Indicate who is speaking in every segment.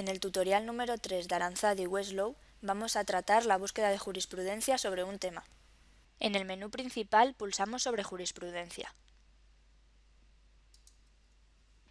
Speaker 1: En el tutorial número 3 de Aranzadi y vamos a tratar la búsqueda de jurisprudencia sobre un tema. En el menú principal pulsamos sobre Jurisprudencia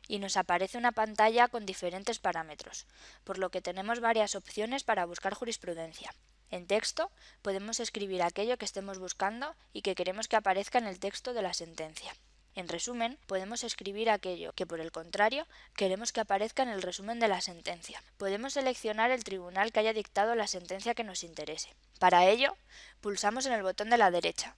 Speaker 1: y nos aparece una pantalla con diferentes parámetros, por lo que tenemos varias opciones para buscar jurisprudencia. En texto podemos escribir aquello que estemos buscando y que queremos que aparezca en el texto de la sentencia. En resumen, podemos escribir aquello que, por el contrario, queremos que aparezca en el resumen de la sentencia. Podemos seleccionar el tribunal que haya dictado la sentencia que nos interese. Para ello, pulsamos en el botón de la derecha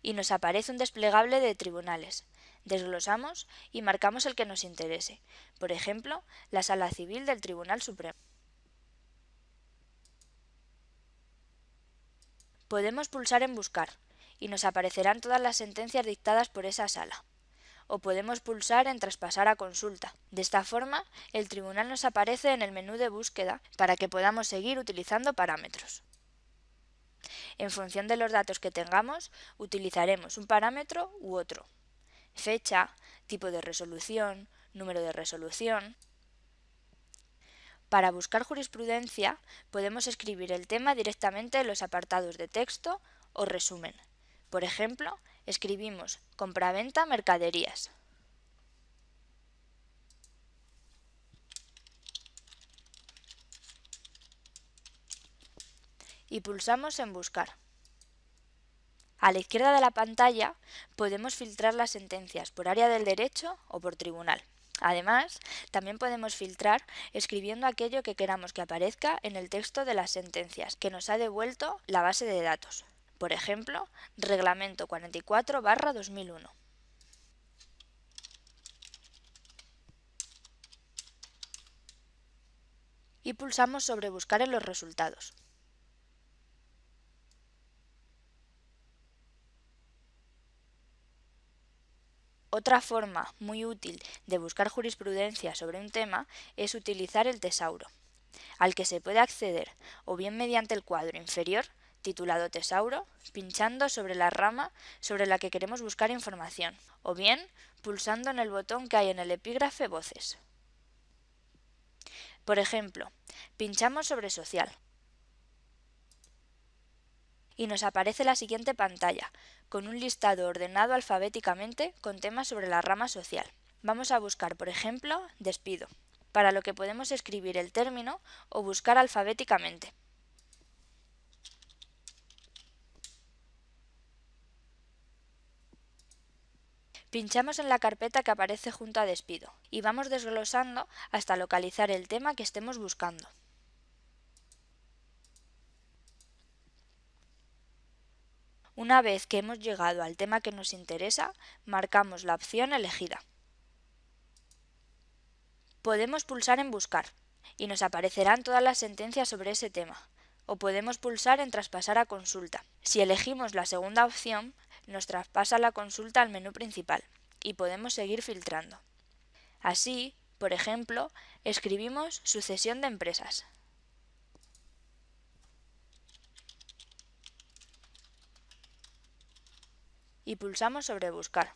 Speaker 1: y nos aparece un desplegable de tribunales. Desglosamos y marcamos el que nos interese, por ejemplo, la Sala Civil del Tribunal Supremo. Podemos pulsar en Buscar y nos aparecerán todas las sentencias dictadas por esa sala. O podemos pulsar en Traspasar a consulta. De esta forma, el tribunal nos aparece en el menú de búsqueda para que podamos seguir utilizando parámetros. En función de los datos que tengamos, utilizaremos un parámetro u otro. Fecha, tipo de resolución, número de resolución. Para buscar jurisprudencia, podemos escribir el tema directamente en los apartados de texto o resumen. Por ejemplo, escribimos compraventa mercaderías. Y pulsamos en Buscar. A la izquierda de la pantalla podemos filtrar las sentencias por área del derecho o por tribunal. Además, también podemos filtrar escribiendo aquello que queramos que aparezca en el texto de las sentencias que nos ha devuelto la base de datos. Por ejemplo, Reglamento 44-2001. Y pulsamos sobre Buscar en los resultados. Otra forma muy útil de buscar jurisprudencia sobre un tema es utilizar el tesauro, al que se puede acceder o bien mediante el cuadro inferior titulado Tesauro, pinchando sobre la rama sobre la que queremos buscar información, o bien pulsando en el botón que hay en el epígrafe Voces. Por ejemplo, pinchamos sobre Social y nos aparece la siguiente pantalla, con un listado ordenado alfabéticamente con temas sobre la rama social. Vamos a buscar, por ejemplo, despido, para lo que podemos escribir el término o buscar alfabéticamente. Pinchamos en la carpeta que aparece junto a despido y vamos desglosando hasta localizar el tema que estemos buscando. Una vez que hemos llegado al tema que nos interesa, marcamos la opción elegida. Podemos pulsar en Buscar y nos aparecerán todas las sentencias sobre ese tema, o podemos pulsar en Traspasar a consulta. Si elegimos la segunda opción, nos traspasa la consulta al menú principal y podemos seguir filtrando. Así, por ejemplo, escribimos sucesión de empresas. Y pulsamos sobre Buscar.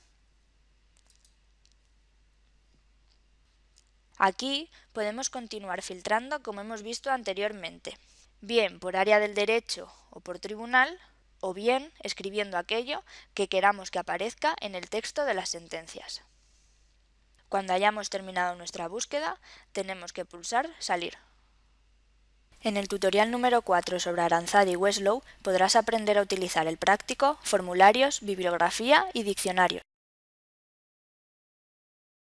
Speaker 1: Aquí podemos continuar filtrando como hemos visto anteriormente, bien por área del derecho o por tribunal, o bien escribiendo aquello que queramos que aparezca en el texto de las sentencias. Cuando hayamos terminado nuestra búsqueda, tenemos que pulsar Salir. En el tutorial número 4 sobre Aranzadi y Westlow podrás aprender a utilizar el práctico, formularios, bibliografía y diccionarios.